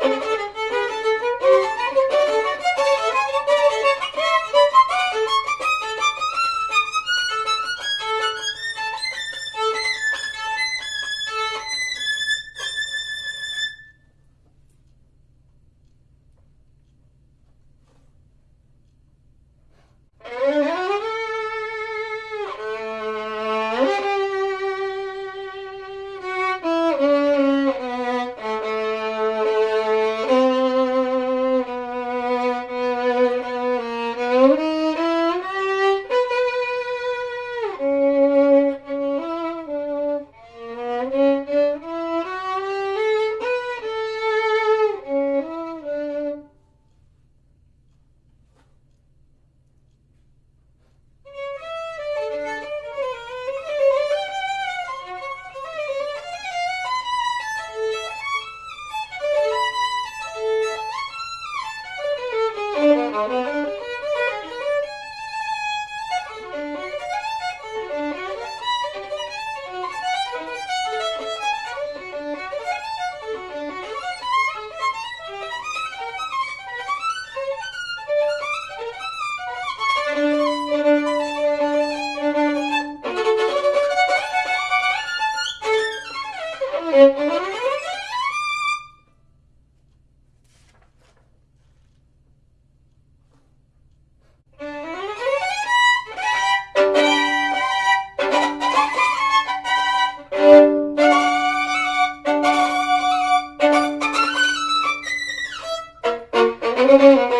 Thank you. Música